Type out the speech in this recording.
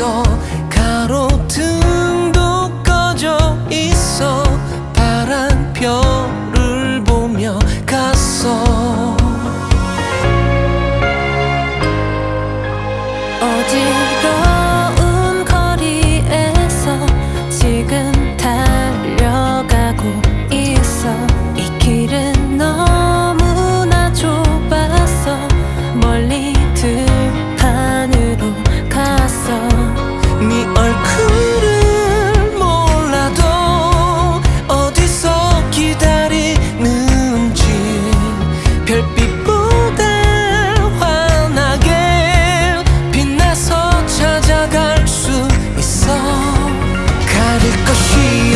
있어. 가로등도 꺼져 있어. 바람 별 可惜。